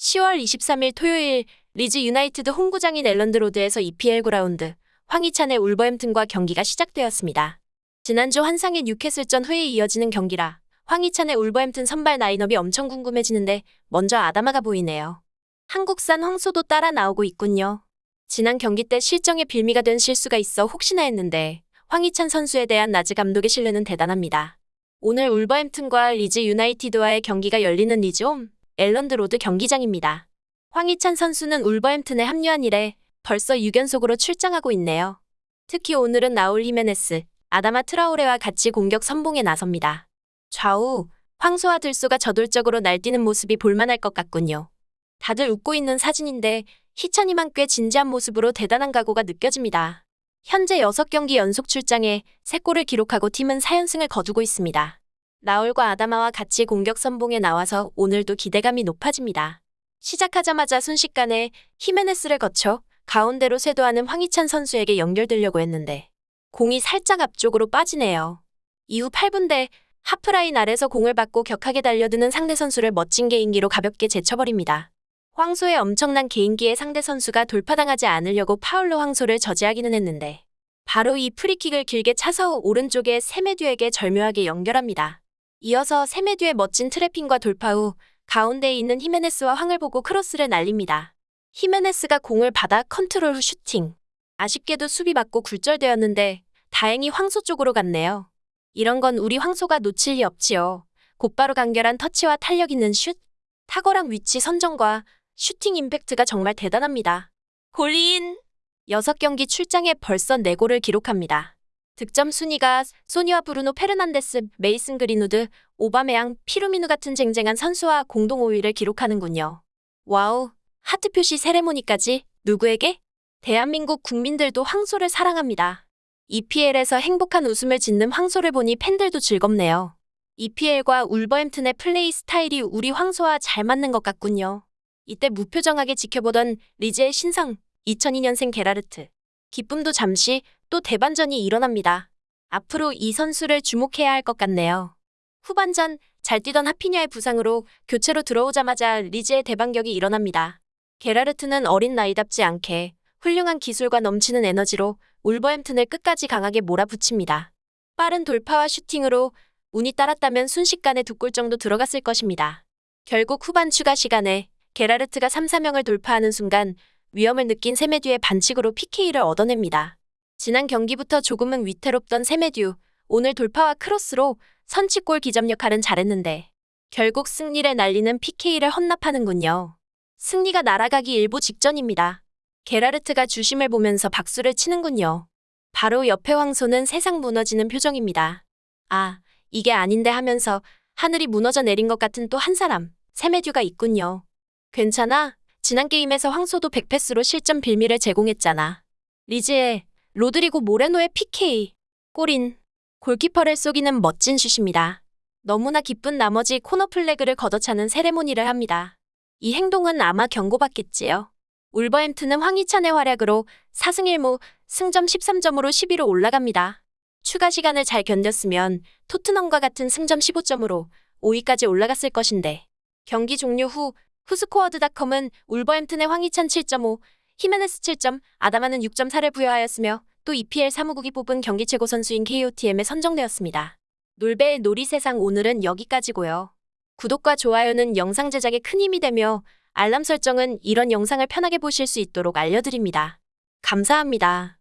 10월 23일 토요일 리즈 유나이티드 홈구장인 앨런드 로드에서 EPL 9라운드 황희찬의 울버햄튼과 경기가 시작되었습니다. 지난주 환상의 뉴캐슬전 후에 이어지는 경기라 황희찬의 울버햄튼 선발 라인업이 엄청 궁금해지는데 먼저 아다마가 보이네요. 한국산 황소도 따라 나오고 있군요. 지난 경기 때 실점의 빌미가 된 실수가 있어 혹시나 했는데 황희찬 선수에 대한 라즈 감독의 신뢰는 대단합니다. 오늘 울버햄튼과 리즈 유나이티드와의 경기가 열리는 리즈홈 앨런드 로드 경기장입니다. 황희찬 선수는 울버햄튼에 합류한 이래 벌써 6연속으로 출장하고 있네요. 특히 오늘은 라울 히메네스, 아다마 트라오레와 같이 공격 선봉에 나섭니다. 좌우, 황소와 들소가 저돌적으로 날뛰는 모습이 볼만할 것 같군요. 다들 웃고 있는 사진인데 희찬이만 꽤 진지한 모습으로 대단한 각오가 느껴집니다. 현재 6경기 연속 출장에 3골을 기록하고 팀은 4연승을 거두고 있습니다. 라울과 아다마와 같이 공격 선봉에 나와서 오늘도 기대감이 높아집니다. 시작하자마자 순식간에 히메네스를 거쳐 가운데로 쇄도하는 황희찬 선수에게 연결되려고 했는데 공이 살짝 앞쪽으로 빠지네요. 이후 8분대 하프라인 아래서 공을 받고 격하게 달려드는 상대 선수를 멋진 개인기로 가볍게 제쳐버립니다. 황소의 엄청난 개인기에 상대 선수가 돌파당하지 않으려고 파울로 황소를 저지하기는 했는데 바로 이 프리킥을 길게 차서 오른쪽에 세메듀에게 절묘하게 연결합니다. 이어서 세메듀의 멋진 트래핑과 돌파 후 가운데에 있는 히메네스와 황을 보고 크로스를 날립니다. 히메네스가 공을 받아 컨트롤 후 슈팅. 아쉽게도 수비 맞고 굴절되었는데 다행히 황소 쪽으로 갔네요. 이런 건 우리 황소가 놓칠 리 없지요. 곧바로 간결한 터치와 탄력 있는 슛. 탁월한 위치 선정과 슈팅 임팩트가 정말 대단합니다. 골인! 6경기 출장에 벌써 4골을 기록합니다. 득점 순위가 소니와 브루노 페르난데스, 메이슨 그린우드, 오바메양, 피르미누 같은 쟁쟁한 선수와 공동 5위를 기록하는군요. 와우, 하트 표시 세레모니까지 누구에게? 대한민국 국민들도 황소를 사랑합니다. EPL에서 행복한 웃음을 짓는 황소를 보니 팬들도 즐겁네요. EPL과 울버햄튼의 플레이 스타일이 우리 황소와 잘 맞는 것 같군요. 이때 무표정하게 지켜보던 리즈의 신상 2002년생 게라르트. 기쁨도 잠시 또 대반전이 일어납니다. 앞으로 이 선수를 주목해야 할 것 같네요. 후반전 잘 뛰던 하피냐의 부상으로 교체로 들어오자마자 리즈의 대반격이 일어납니다. 게라르트는 어린 나이답지 않게 훌륭한 기술과 넘치는 에너지로 울버햄튼을 끝까지 강하게 몰아붙입니다. 빠른 돌파와 슈팅으로 운이 따랐다면 순식간에 두 골 정도 들어갔을 것입니다. 결국 후반 추가 시간에 게라르트가 3, 4명을 돌파하는 순간 위험을 느낀 세메듀의 반칙으로 PK를 얻어냅니다. 지난 경기부터 조금은 위태롭던 세메듀, 오늘 돌파와 크로스로 선취골 기점 역할은 잘했는데 결국 승리를 날리는 PK를 헌납하는군요. 승리가 날아가기 일보 직전입니다. 게라르트가 주심을 보면서 박수를 치는군요. 바로 옆에 황소는 세상 무너지는 표정입니다. 아, 이게 아닌데 하면서 하늘이 무너져 내린 것 같은 또 한 사람, 세메듀가 있군요. 괜찮아. 지난 게임에서 황소도 100패스로 실점 빌미를 제공했잖아. 리즈의 로드리고 모레노의 PK. 골인. 골키퍼를 속이는 멋진 슛입니다. 너무나 기쁜 나머지 코너 플래그를 걷어차는 세레모니를 합니다. 이 행동은 아마 경고받겠지요. 울버햄튼은 황희찬의 활약으로 4승 1무 승점 13점으로 10위로 올라갑니다. 추가 시간을 잘 견뎠으면 토트넘과 같은 승점 15점으로 5위까지 올라갔을 것인데 경기 종료 후 후스코어드닷컴은 울버햄튼의 황희찬 7.5, 히메네스 7점, 아다마는 6.4를 부여하였으며 또 EPL 사무국이 뽑은 경기 최고 선수인 KOTM에 선정되었습니다. 놀배의 놀이세상 오늘은 여기까지고요. 구독과 좋아요는 영상 제작에 큰 힘이 되며 알람 설정은 이런 영상을 편하게 보실 수 있도록 알려드립니다. 감사합니다.